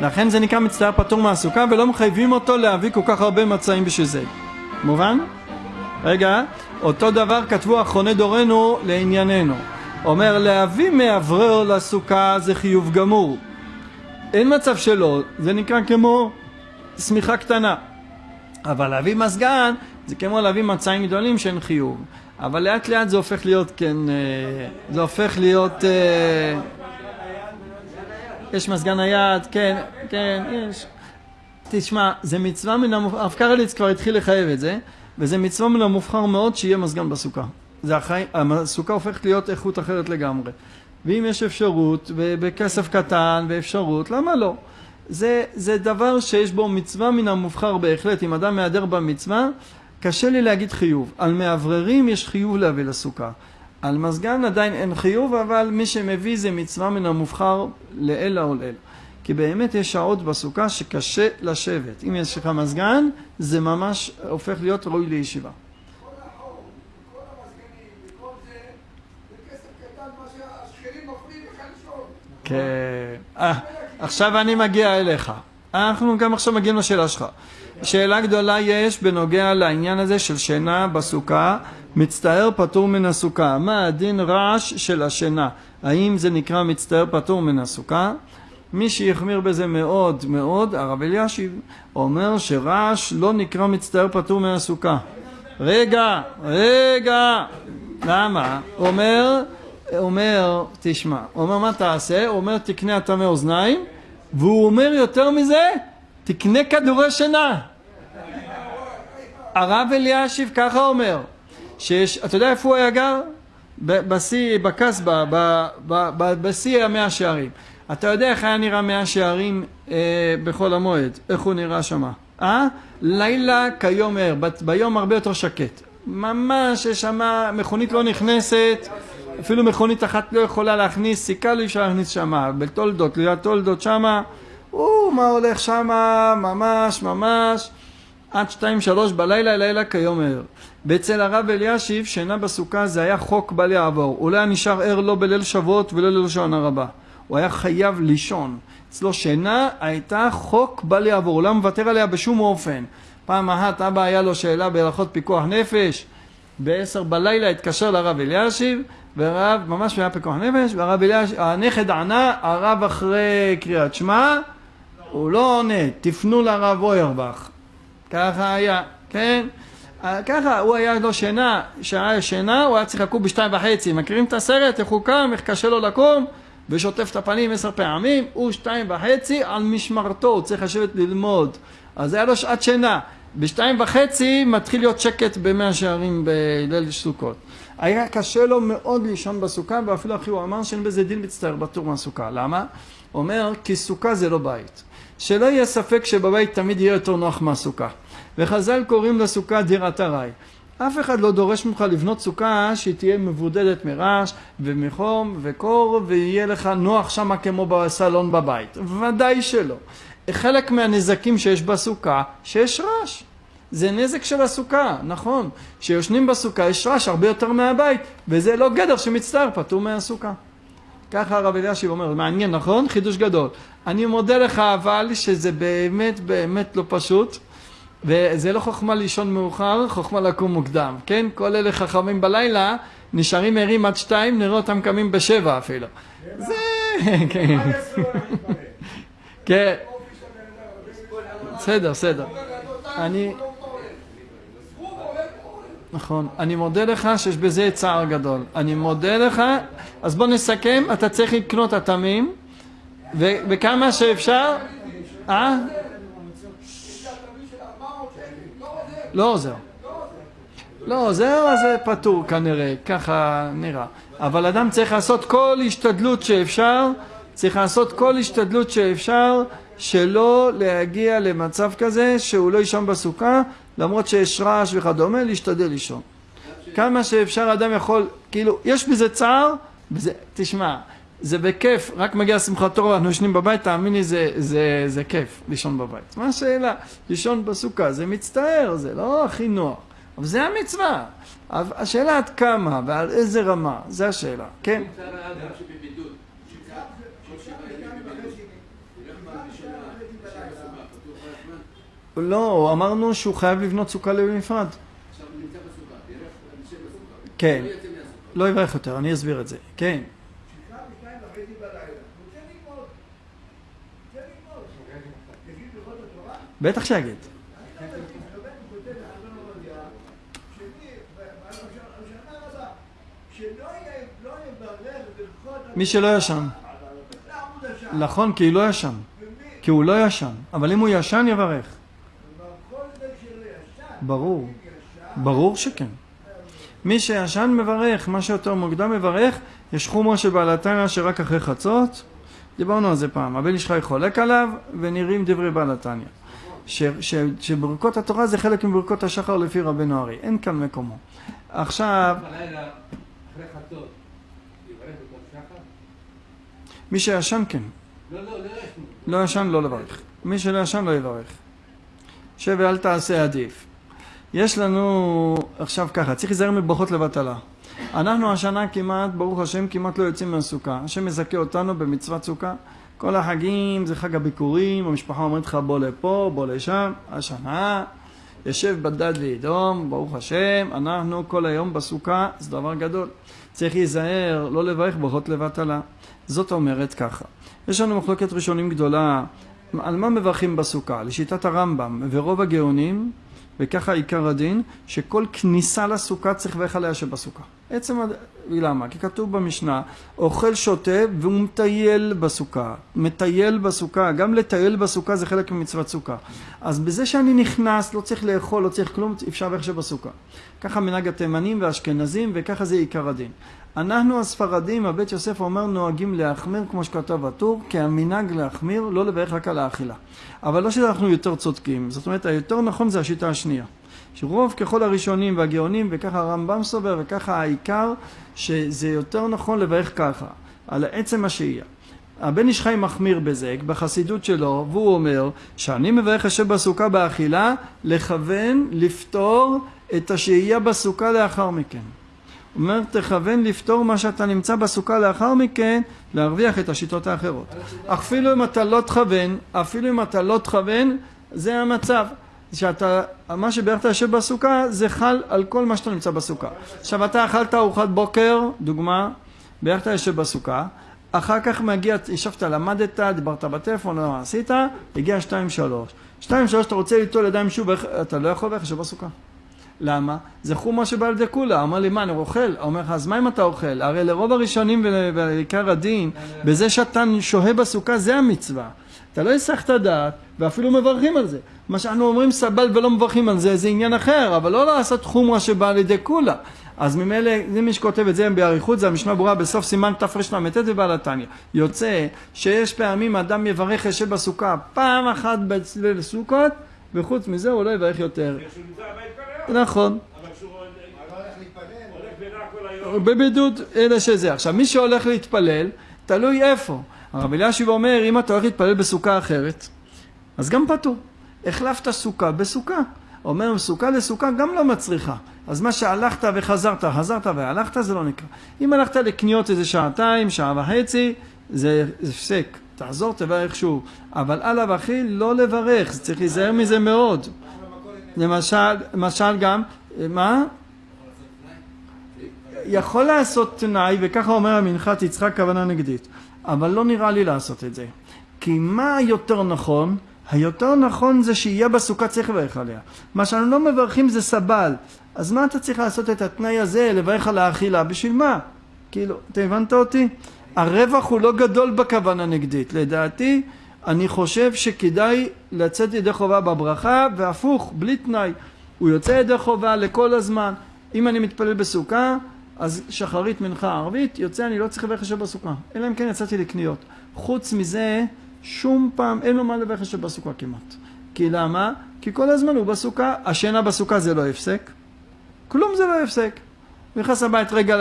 לכן זה נקרא מצטער פטור מהסוכה ולא מחייבים אותו להביא כל כך הרבה מצעים בשביל זה. מובן? רגע, אותו דבר כתבו אחרוני דורנו לענייננו. אומר להביא מאוורר לסוכה זה חיוב גמור. אין מצב שלא, זה נקרא כמו שמיכה קטנה. אבל להביא מזגן זה כמו להביא מצעים גדולים שאין חיוב. אבל לאט לאט זה הופך להיות, כן, אה, זה הופך להיות... יש מזגן נייד, כן, כן, יש. תשמע, זה מצווה מן המובחר, הרב קרליץ כבר התחיל לחייב את זה, וזה מצווה מן המובחר מאוד שיהיה מזגן בסוכה. זה החי... הסוכה הופכת להיות איכות אחרת לגמרי. ואם יש אפשרות, בכסף קטן ואפשרות, למה לא? זה, זה דבר שיש בו מצווה מן המובחר בהחלט. אם אדם מהדר במצווה, קשה לי להגיד חיוב. על מאווררים יש חיוב להביא לסוכה. על מזגן עדיין אין חיוב, אבל מי שמביא זה מצווה מן המובחר לעילא ולעילא. כי באמת יש שעות בסוכה שקשה לשבת. אם יש לך מזגן, זה ממש הופך להיות ראוי לישיבה. כן. אה, עכשיו אני מגיע אליך. אנחנו גם עכשיו מגיעים לשאלה שלך. שאלה גדולה יש בנוגע לעניין הזה של שינה בסוכה, מצטער פטור מן הסוכה. מה הדין רעש של השינה? האם זה נקרא מצטער פטור מן הסוכה? מי שהחמיר בזה מאוד מאוד, הרב אלישיב, אומר שרעש לא נקרא מצטער פטור מן הסוכה. רגע, רגע, למה? אומר, אומר, תשמע, אומר מה תעשה? אומר תקנה הטמא אוזניים, והוא אומר יותר מזה, תקנה כדורי שינה. הרב אלישיב ככה אומר, שיש, אתה יודע איפה הוא היה גר? בשיא, בקסבה, בשיא המאה שערים. אתה יודע איך היה נראה מאה שערים אה, בחול המועד, איך הוא נראה שמה. אה? לילה כיום ער, ביום הרבה יותר שקט. ממש יש שם מכונית לא נכנסת, אפילו מכונית אחת לא יכולה להכניס, סיכה לא אפשר להכניס שמה, בתולדות, ליד תולדות שמה, או מה הולך שמה, ממש ממש, עד שתיים שלוש בלילה, לילה כיום ער. ואצל הרב אלישיב, שינה בסוכה זה היה חוק בל יעבור. הוא לא היה נשאר ער לא בליל שבועות ולא ללשון הרבה. הוא היה חייב לישון. אצלו שינה הייתה חוק בל יעבור, הוא לא מוותר עליה בשום אופן. פעם אחת אבא היה לו שאלה בהלכות פיקוח נפש, בעשר בלילה התקשר לרב אלישיב, והרב ממש היה פיקוח נפש, והרב אלישיב, הנכד ענה, הרב אחרי קריאת שמע, הוא לא עונה, תפנו לרב אוירבך. ככה היה, כן? ככה, הוא היה לו שינה, שעה שינה, הוא היה צריך לקום בשתיים וחצי. מכירים את הסרט, איך הוא קם, איך קשה לו לקום? ושוטף את הפנים עשר פעמים, הוא שתיים וחצי על משמרתו, הוא צריך לשבת ללמוד. אז היה לו שעת שינה. בשתיים וחצי מתחיל להיות שקט במאה שערים בליל סוכות. היה קשה לו מאוד לישון בסוכה, ואפילו אחי הוא אמר שאין בזה דין מצטער בטור מהסוכה. למה? אומר, כי סוכה זה לא בית. שלא יהיה ספק שבבית תמיד יהיה יותר נוח מהסוכה. וחז"ל קוראים לסוכה דירת ארעי. אף אחד לא דורש ממך לבנות סוכה שהיא תהיה מבודדת מרעש ומחום וקור ויהיה לך נוח שמה כמו בסלון בבית. ודאי שלא. חלק מהנזקים שיש בסוכה, שיש רעש. זה נזק של הסוכה, נכון. כשיושנים בסוכה יש רעש הרבה יותר מהבית, וזה לא גדר שמצטער, פטור מהסוכה. ככה הרב אלישיב אומר, מעניין, נכון? חידוש גדול. אני מודה לך אבל שזה באמת באמת לא פשוט. וזה לא חוכמה לישון מאוחר, חוכמה לקום מוקדם, כן? כל אלה חכמים בלילה, נשארים ערים עד שתיים, נראה אותם קמים בשבע אפילו. זה... כן. כן. בסדר, בסדר. אני... נכון. אני מודה לך שיש בזה צער גדול. אני מודה לך, אז בוא נסכם, אתה צריך לקנות אטמים, וכמה שאפשר... אה? לא עוזר. לא עוזר, אז זה פטור כנראה, ככה נראה. אבל אדם צריך לעשות כל השתדלות שאפשר, צריך לעשות כל השתדלות שאפשר שלא להגיע למצב כזה שהוא לא יישן בסוכה, למרות שיש רעש וכדומה, להשתדל לישון. כמה שאפשר אדם יכול, כאילו, יש בזה צער, בזה, תשמע, זה בכיף, רק מגיע שמחת תורה, אנחנו ישנים בבית, תאמין לי, זה, זה, זה כיף לישון בבית. מה השאלה? לישון בסוכה, זה מצטער, זה לא הכי נוח, אבל זה המצווה. השאלה עד כמה ועל איזה רמה, זה השאלה, כן? לא, אמרנו שהוא חייב לבנות סוכה בנפרד. כן, לא יברך יותר, אני אסביר את זה, כן. בטח שיגיד. מי שלא ישן. נכון, כי הוא לא ישן. כי הוא לא ישן. אבל אם הוא ישן, יברך. ברור. ברור שכן. מי שישן מברך, מה שיותר מוקדם מברך, יש חומרה שבעל התניא שרק אחרי חצות, דיברנו על זה פעם, הבן איש חולק עליו, ונראים דברי בעל התניא. שברכות התורה זה חלק מברכות השחר לפי רבנו ארי, אין כאן מקומו. עכשיו... מי שישן כן. לא, לא, לא. לא ישן לא לברך. מי שלא ישן לא יברך. שב ואל תעשה עדיף. יש לנו עכשיו ככה, צריך להיזהר מברכות לבטלה. אנחנו השנה כמעט, ברוך השם, כמעט לא יוצאים מהסוכה. השם מזכה אותנו במצוות סוכה. כל החגים זה חג הביקורים, המשפחה אומרת לך בוא לפה, בוא לשם. השנה יושב בדד ואדום, ברוך השם, אנחנו כל היום בסוכה, זה דבר גדול. צריך להיזהר, לא לברך ברכות לבטלה. זאת אומרת ככה, יש לנו מחלוקת ראשונים גדולה, על מה מברכים בסוכה? לשיטת הרמב"ם ורוב הגאונים וככה עיקר הדין, שכל כניסה לסוכה צריך לברך עליה שבסוכה. עצם, למה? כי כתוב במשנה, אוכל שותה והוא מטייל בסוכה. מטייל בסוכה, גם לטייל בסוכה זה חלק ממצוות סוכה. אז בזה שאני נכנס, לא צריך לאכול, לא צריך כלום, אפשר לברך שבסוכה. ככה מנהג התימנים והאשכנזים, וככה זה עיקר הדין. אנחנו הספרדים, הבית יוסף אומר, נוהגים להחמיר, כמו שכתב הטור, כי המנהג להחמיר, לא לברך רק על האכילה. אבל לא שאנחנו יותר צודקים, זאת אומרת, היותר נכון זה השיטה השנייה. שרוב ככל הראשונים והגאונים, וככה הרמב"ם סובר, וככה העיקר, שזה יותר נכון לברך ככה, על עצם השהייה. הבן איש חי מחמיר בזה, בחסידות שלו, והוא אומר שאני מברך השם בסוכה באכילה, לכוון, לפתור את השהייה בסוכה לאחר מכן. אומר, תכוון לפתור מה שאתה נמצא בסוכה לאחר מכן, להרוויח את השיטות האחרות. אפילו אם אתה לא תכוון, אפילו אם אתה לא תכוון, זה המצב. שאתה, מה שבערך אתה יושב בסוכה, זה חל על כל מה שאתה נמצא בסוכה. עכשיו, אתה אכלת ארוחת בוקר, דוגמה, בערך אתה יושב בסוכה, אחר כך מגיע, ישבת, למדת, דיברת בטלפון, לא עשית, הגיע שתיים שלוש. שתיים שלוש, אתה רוצה ליטול ידיים שוב, אתה לא יכול ללכת בסוכה. למה? זה חומה שבא לידי כולה. אמר לי, מה, אני אוכל? אומר לך, אז מה אם אתה אוכל? הרי לרוב הראשונים ולעיקר הדין, בזה שאתה שוהה בסוכה, זה המצווה. אתה לא יסח את הדעת, ואפילו מברכים על זה. מה שאנחנו אומרים סבל ולא מברכים על זה, זה עניין אחר, אבל לא לעשות חומרה שבאה לידי כולה. אז ממילא, זה מי שכותב את זה באריכות, זה המשנה ברורה בסוף סימן תרל"ט ובעל התניא. יוצא שיש פעמים אדם יברך יושב בסוכה פעם אחת בסוכות, וחוץ מזה הוא לא יברך יותר. נכון. בבידוד, אלא שזה. עכשיו, מי שהולך להתפלל, תלוי איפה. הרב אלישיב אומר, אם אתה הולך להתפלל בסוכה אחרת, אז גם פטור. החלפת סוכה בסוכה. אומר, סוכה לסוכה גם לא מצריכה. אז מה שהלכת וחזרת, חזרת והלכת, זה לא נקרא. אם הלכת לקניות איזה שעתיים, שעה וחצי, זה הפסק. תחזור, תברך שוב. אבל על אבחיל לא לברך, צריך להיזהר מזה מאוד. למשל, למשל גם, מה? יכול לעשות תנאי, וככה אומר המנחת יצחק כוונה נגדית, אבל לא נראה לי לעשות את זה. כי מה יותר נכון? היותר נכון זה שיהיה בסוכה צריך לברך עליה. מה שאנו לא מברכים זה סבל. אז מה אתה צריך לעשות את התנאי הזה, לברך על האכילה? בשביל מה? כאילו, אתה הבנת אותי? הרווח הוא לא גדול בכוונה נגדית. לדעתי, אני חושב שכדאי לצאת ידי חובה בברכה, והפוך, בלי תנאי. הוא יוצא ידי חובה לכל הזמן. אם אני מתפלל בסוכה, אז שחרית מנחה ערבית, יוצא אני לא צריך לברך השם בסוכה. אלא אם כן יצאתי לקניות. חוץ מזה, שום פעם אין לו מה לברך השם בסוכה כמעט. כי למה? כי כל הזמן הוא בסוכה, השינה בסוכה זה לא הפסק. כלום זה לא הפסק. נכנס הבית רגע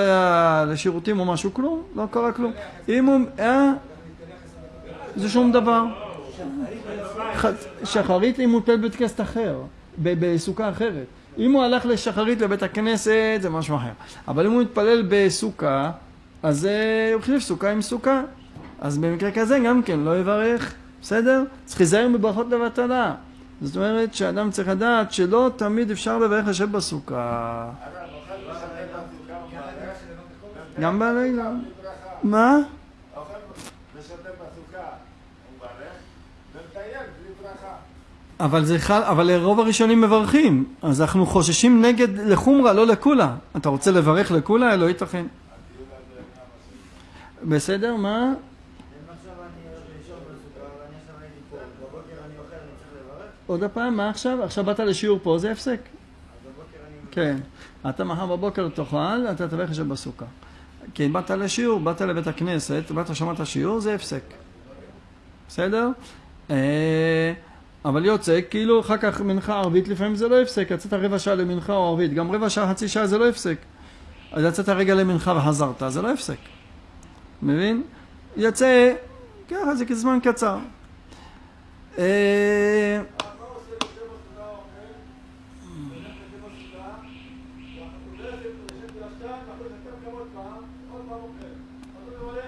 לשירותים או משהו, כלום, לא קרה כלום. אם הוא... אה? זה שום דבר. שחרית הוא מתפלל בבית כנסת אחר, בסוכה אחרת. אם הוא הלך לשחרית לבית הכנסת זה משהו אחר. אבל אם הוא מתפלל בסוכה, אז הוא החליף סוכה עם סוכה. אז במקרה כזה גם כן לא יברך, בסדר? צריך להיזהר בברכות לבטלה. זאת אומרת שאדם צריך לדעת שלא תמיד אפשר לברך השם בסוכה. גם בלילה. מה? אבל זה חל, אבל רוב הראשונים מברכים, אז אנחנו חוששים נגד לחומרה, לא לקולה. אתה רוצה לברך לקולה? לא ייתכן. בסדר, מה? עוד פעם, מה עכשיו? עכשיו באת לשיעור פה, זה הפסק. כן. אתה מחר בבוקר תאכל, אתה תברך עכשיו בסוכה. כי באת לשיעור, באת לבית הכנסת, באת שמעת שיעור, זה הפסק. בסדר? אבל יוצא, כאילו אחר כך מנחה ערבית, לפעמים זה לא הפסק, יצאת רבע שעה למנחה או ערבית, גם רבע שעה, חצי שעה זה לא הפסק. אז יצאת רגע למנחה וחזרת, זה לא הפסק. מבין? יצא, ככה זה כזמן קצר.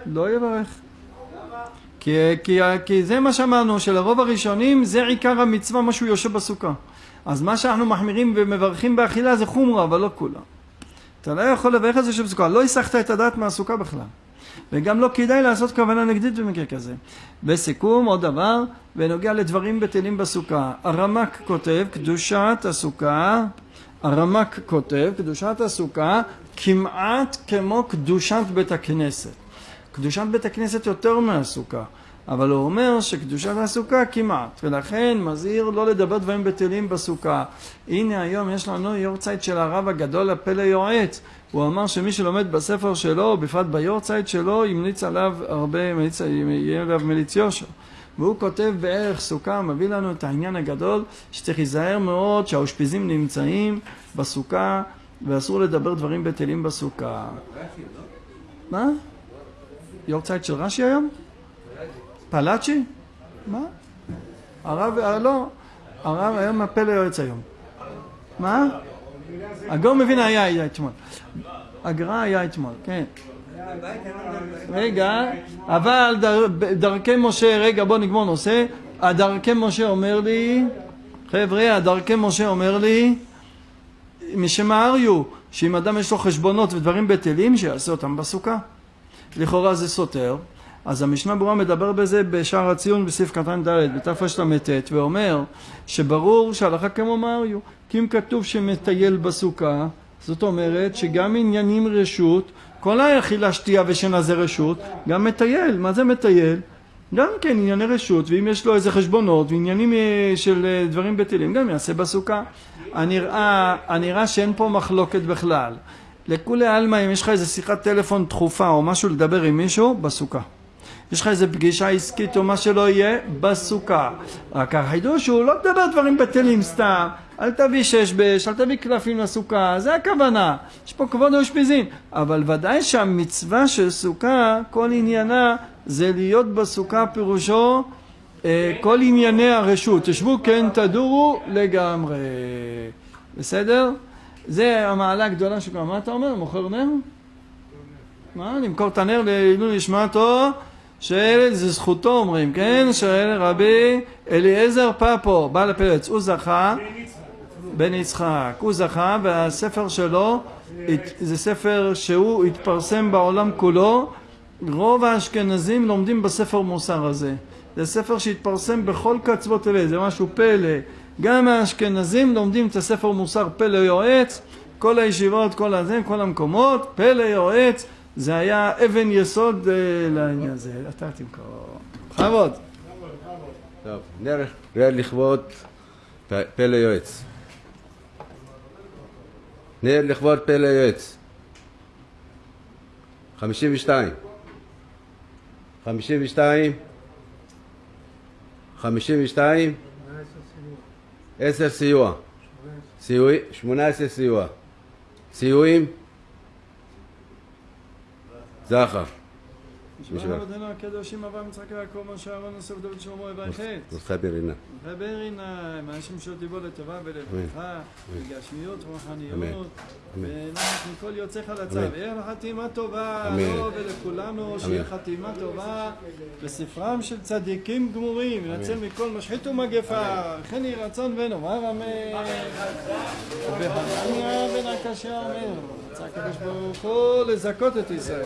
לא יברך. כי, כי, כי זה מה שאמרנו, שלרוב הראשונים זה עיקר המצווה, מה שהוא יושב בסוכה. אז מה שאנחנו מחמירים ומברכים באכילה זה חומרה, אבל לא כולה. אתה לא יכול לברך את זה שבסוכה, לא הסחת את הדעת מהסוכה בכלל. וגם לא כדאי לעשות כוונה נגדית במקרה כזה. בסיכום, עוד דבר, בנוגע לדברים בטלים בסוכה. הרמק כותב, קדושת הסוכה, הרמק כותב, קדושת הסוכה, כמעט כמו קדושת בית הכנסת. קדושת בית הכנסת יותר מהסוכה, אבל הוא אומר שקדושת הסוכה כמעט, ולכן מזהיר לא לדבר דברים בטלים בסוכה. הנה היום יש לנו יורצייט של הרב הגדול הפלא יועץ, הוא אמר שמי שלומד בספר שלו, בפרט ביורצייט שלו, ימליץ עליו הרבה, יהיה עליו מליץ יושר. והוא כותב בערך סוכה, מביא לנו את העניין הגדול, שצריך להיזהר מאוד שהאושפיזים נמצאים בסוכה, ואסור לדבר דברים בטלים בסוכה. מה? יורצייט של רש"י היום? פלאצ'י? מה? הרב, לא, הרב היום הפלא יועץ היום. מה? הגאון מבין היה אתמול. הגר"א היה אתמול, כן. רגע, אבל דרכי משה, רגע בוא נגמור נושא. הדרכי משה אומר לי, חבר'ה, הדרכי משה אומר לי, משמעריו, שאם אדם יש לו חשבונות ודברים בטלים, שיעשה אותם בסוכה. לכאורה זה סותר, אז המשנה ברורה מדבר בזה בשער הציון בסעיף קטן ד' בתרל"ט ואומר שברור שהלכה כמו מריו כי אם כתוב שמטייל בסוכה זאת אומרת שגם עניינים רשות כל האכילה שתייה ושינה זה רשות גם מטייל, מה זה מטייל? גם כן ענייני רשות ואם יש לו איזה חשבונות ועניינים של דברים בטלים גם יעשה בסוכה הנראה, הנראה שאין פה מחלוקת בכלל לכולי עלמא אם יש לך איזה שיחת טלפון דחופה או משהו לדבר עם מישהו, בסוכה. יש לך איזה פגישה עסקית או מה שלא יהיה, בסוכה. רק החידוש הוא לא לדבר דברים בטלים סתם, אל תביא שש בש, אל תביא קלפים לסוכה, זה הכוונה. יש פה כבוד האושפיזין. אבל ודאי שהמצווה של סוכה, כל עניינה זה להיות בסוכה פירושו אה, כל ענייני הרשות. תשבו כן תדורו לגמרי. בסדר? זה המעלה הגדולה שלך. מה אתה אומר? מוכר נר? מה? למכור את הנר לעילוי נשמתו שאלה זה זכותו אומרים, כן? שאלה רבי אליעזר פפו, בעל הפרץ, הוא זכה, בן יצחק, הוא זכה והספר שלו זה ספר שהוא התפרסם בעולם כולו, רוב האשכנזים לומדים בספר מוסר הזה, זה ספר שהתפרסם בכל קצוות תבל, זה משהו פלא, גם האשכנזים לומדים את הספר מוסר פלא יועץ, כל הישיבות, כל הזה, כל המקומות, פלא יועץ. זה היה אבן יסוד אה, לעניין הזה. אתה תמכור. בכבוד. טוב, נערך לכבוד פלא יועץ. נר לכבוד פלא יועץ. 52. 52. 52. 10 סיוע. 18 סיוע. סיועים? זחף. בשבח אדונו הקדושים אברהם יצחק יעקב משה אהרון יוסף דוד שלמה יברכת. זכותך ברינה. זכותך ברינה, עם האנשים שתיבול לטובה ולברכה, בגשמיות ורוחניות, ונחת מכל יוצאך לצו. ערב חתימה טובה, לו לא ולכולנו, שיהיה חתימה טובה. בספרם של צדיקים גמורים, ונצל מכל משחית ומגפה, וכן יהי רצון ונאמר אמן. ובהנניה בן הקשה אומר, רצה הקדוש ברוך הוא לזכות את ישראל.